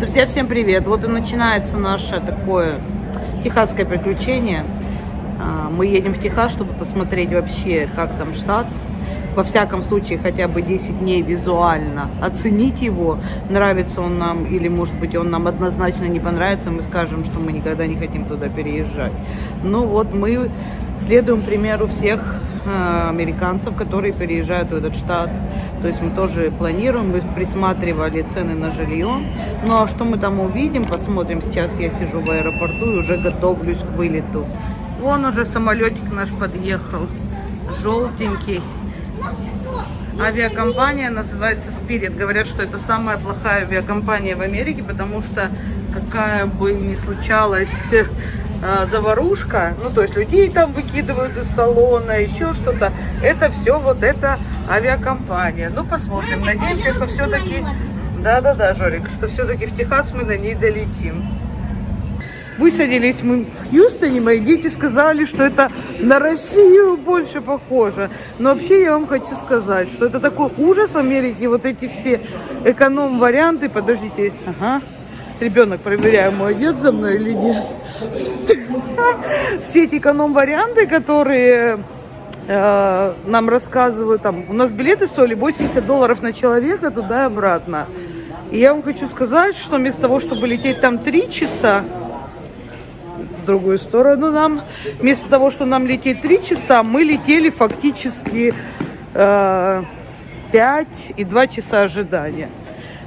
Друзья, всем привет! Вот и начинается наше такое техасское приключение. А, Мы едем в Техас, чтобы посмотреть вообще, как там штат. Во всяком случае, хотя бы 10 дней визуально оценить его, нравится он нам или, может быть, он нам однозначно не понравится, мы скажем, что мы никогда не хотим туда переезжать. Ну вот мы следуем примеру всех американцев, которые переезжают в этот штат. То есть мы тоже планируем, мы присматривали цены на жилье. Ну а что мы там увидим, посмотрим. Сейчас я сижу в аэропорту и уже готовлюсь к вылету. Вон уже самолетик наш подъехал, желтенький. Авиакомпания называется Spirit. Говорят, что это самая плохая авиакомпания в Америке, потому что какая бы ни случалась э, заварушка, ну то есть людей там выкидывают из салона, еще что-то, это все вот эта авиакомпания. Ну посмотрим, надеемся, что все-таки, да-да-да, Жорик, что все-таки в Техас мы на ней долетим. Высадились мы в Хьюстоне, мои дети сказали, что это на Россию больше похоже. Но вообще я вам хочу сказать, что это такой ужас в Америке, вот эти все эконом-варианты. Подождите, ага. Ребенок, проверяю, мой идет за мной или нет. Все эти эконом-варианты, которые э, нам рассказывают, там, у нас билеты стоили 80 долларов на человека туда и обратно. И я вам хочу сказать, что вместо того, чтобы лететь там 3 часа, в другую сторону нам. Вместо того, что нам лететь 3 часа, мы летели фактически э, 5 и 2 часа ожидания.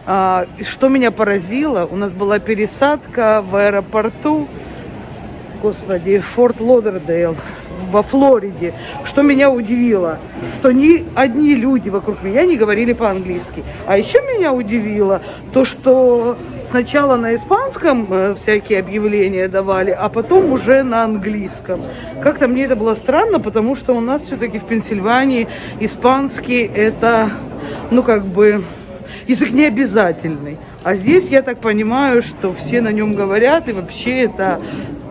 А, что меня поразило, у нас была пересадка в аэропорту, господи, Форт Лодердейл во Флориде. Что меня удивило, что ни одни люди вокруг меня не говорили по-английски. А еще меня удивило то, что сначала на испанском э, всякие объявления давали, а потом уже на английском. Как-то мне это было странно, потому что у нас все-таки в Пенсильвании испанский это, ну как бы, язык не обязательный. А здесь я так понимаю, что все на нем говорят, и вообще это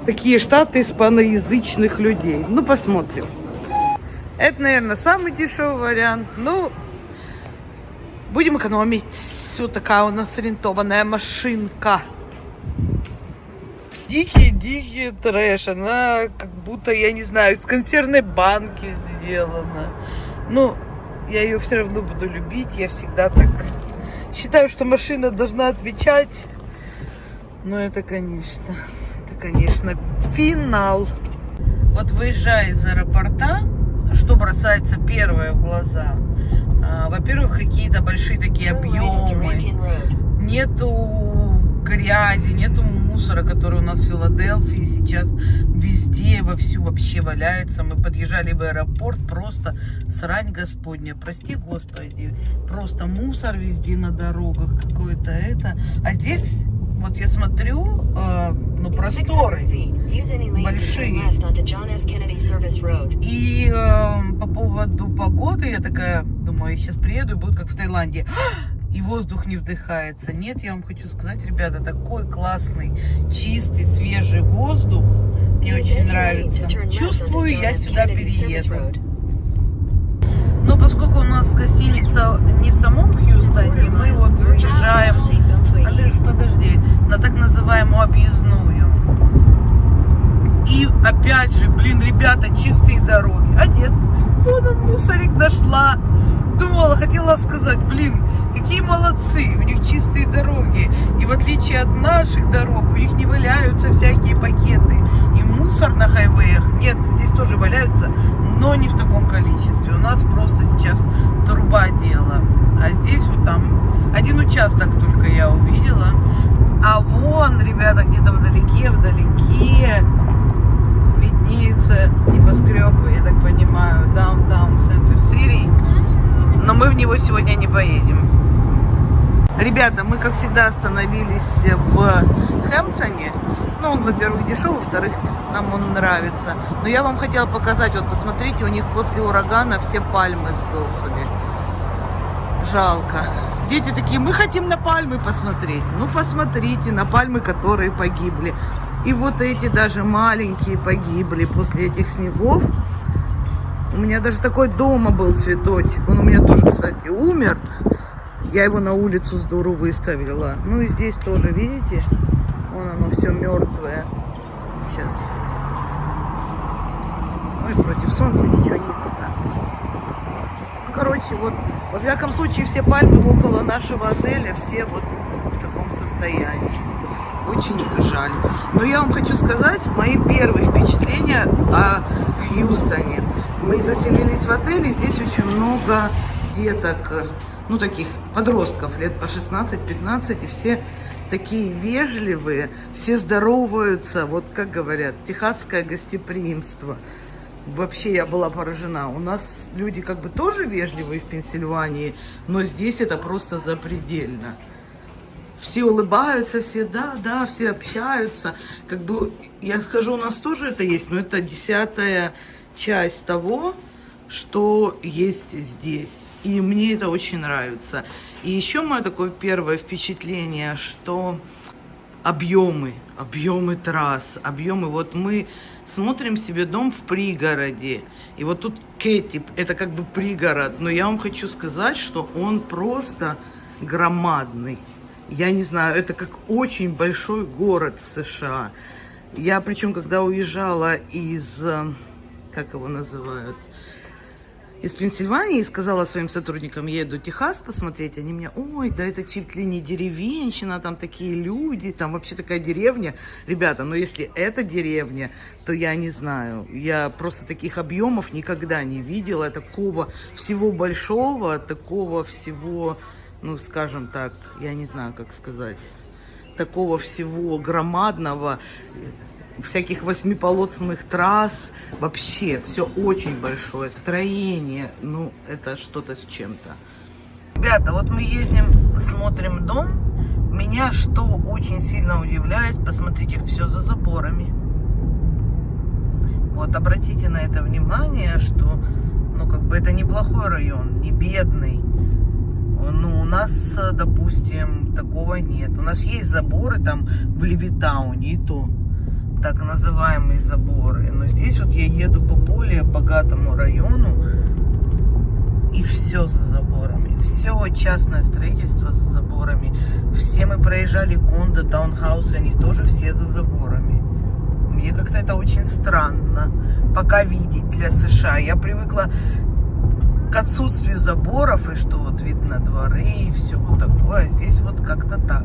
такие штаты испаноязычных людей. Ну, посмотрим. Это, наверное, самый дешевый вариант. Ну, будем экономить. Вот такая у нас ориентованная машинка. Дикий-дикий трэш. Она как будто, я не знаю, из консервной банки сделана. Ну, я ее все равно буду любить. Я всегда так считаю, что машина должна отвечать. Но это, конечно, это, конечно, финал. Вот выезжая из аэропорта, что бросается первое в глаза? А, Во-первых, какие-то большие такие объемы. Нету грязи, нету мусора, который у нас в Филадельфии сейчас везде, вовсю вообще валяется. Мы подъезжали в аэропорт, просто срань господня, прости господи, просто мусор везде на дорогах, какое-то это. А здесь, вот я смотрю, э, ну, просторы большие. И э, по поводу погоды, я такая, думаю, я сейчас приеду и будет как в Таиланде и воздух не вдыхается. Нет, я вам хочу сказать, ребята, такой классный, чистый, свежий воздух. Мне очень нравится. Чувствую, я сюда перееду. Но поскольку у нас гостиница не в самом Хьюстоне, мы вот выезжаем, Андрюш, подожди, на так называемую объездную. И опять же, блин, ребята, чистые дороги. А нет, вон он мусорик нашла. Думала, хотела сказать, блин, какие молодцы, у них чистые дороги. И в отличие от наших дорог, у них не валяются всякие пакеты. И мусор на хайвеях, нет, здесь тоже валяются, но не в таком количестве. У нас просто сейчас труба дела. А здесь вот там один участок только я увидела. А вон, ребята, где-то вдалеке, вдалеке виднеются небоскребы, я так понимаю, Downtown Center City. Но мы в него сегодня не поедем. Ребята, мы, как всегда, остановились в Хэмптоне. Ну, он, во-первых, дешевый, во-вторых, нам он нравится. Но я вам хотела показать, вот посмотрите, у них после урагана все пальмы сдохли. Жалко. Дети такие, мы хотим на пальмы посмотреть. Ну, посмотрите на пальмы, которые погибли. И вот эти даже маленькие погибли после этих снегов. У меня даже такой дома был цветочек. Он у меня тоже, кстати, умер. Я его на улицу с выставила. Ну и здесь тоже, видите? Вон оно все мертвое. Сейчас. И против солнца ничего не видно. Ну, короче, вот, во всяком случае, все пальмы около нашего отеля, все вот в таком состоянии. Очень жаль. Но я вам хочу сказать, мои первые впечатления о Хьюстоне. Мы заселились в отель, и здесь очень много деток, ну, таких подростков, лет по 16-15, и все такие вежливые, все здороваются, вот как говорят, техасское гостеприимство. Вообще я была поражена. У нас люди как бы тоже вежливые в Пенсильвании, но здесь это просто запредельно. Все улыбаются, все да, да, все общаются. Как бы, я скажу, у нас тоже это есть, но это десятая часть того, что есть здесь. И мне это очень нравится. И еще мое такое первое впечатление, что объемы, объемы трасс, объемы. Вот мы смотрим себе дом в пригороде. И вот тут Кэти, это как бы пригород. Но я вам хочу сказать, что он просто громадный. Я не знаю, это как очень большой город в США. Я причем, когда уезжала из, э, как его называют, из Пенсильвании и сказала своим сотрудникам, еду в Техас посмотреть, они мне, ой, да это ли не деревенщина, там такие люди, там вообще такая деревня. Ребята, ну если это деревня, то я не знаю, я просто таких объемов никогда не видела, такого всего большого, такого всего, ну скажем так, я не знаю, как сказать, такого всего громадного, всяких восьмиполосных трасс. Вообще, все очень большое. Строение, ну, это что-то с чем-то. Ребята, вот мы ездим, смотрим дом. Меня что очень сильно удивляет, посмотрите, все за заборами. Вот, обратите на это внимание, что, ну, как бы это неплохой район, не бедный. Ну, у нас, допустим, такого нет. У нас есть заборы там в Левитауне и то так называемые заборы. Но здесь вот я еду по более богатому району, и все за заборами. Все частное строительство за заборами. Все мы проезжали кондо, таунхаусы, они тоже все за заборами. Мне как-то это очень странно пока видеть для США. Я привыкла к отсутствию заборов, и что вот видно дворы и все вот такое. А здесь вот как-то так.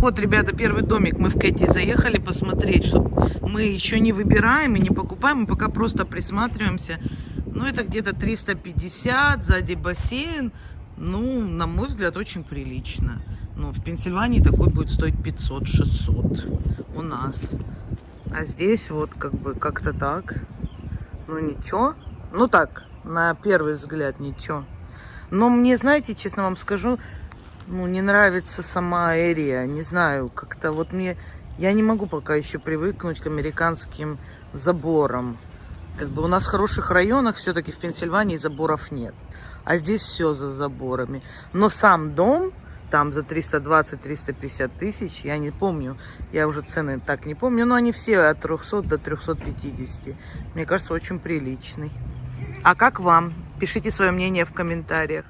Вот, ребята, первый домик мы в Кэти заехали посмотреть, что мы еще не выбираем и не покупаем, мы пока просто присматриваемся. Ну, это где-то 350, сзади бассейн. Ну, на мой взгляд, очень прилично. Ну, в Пенсильвании такой будет стоить 500-600 у нас. А здесь вот как бы как-то так. Ну, ничего. Ну, так, на первый взгляд, ничего. Но мне, знаете, честно вам скажу, ну, не нравится сама Эрия. Не знаю, как-то вот мне... Я не могу пока еще привыкнуть к американским заборам. Как бы у нас в хороших районах все-таки в Пенсильвании заборов нет. А здесь все за заборами. Но сам дом там за 320-350 тысяч, я не помню, я уже цены так не помню, но они все от 300 до 350. Мне кажется, очень приличный. А как вам? Пишите свое мнение в комментариях.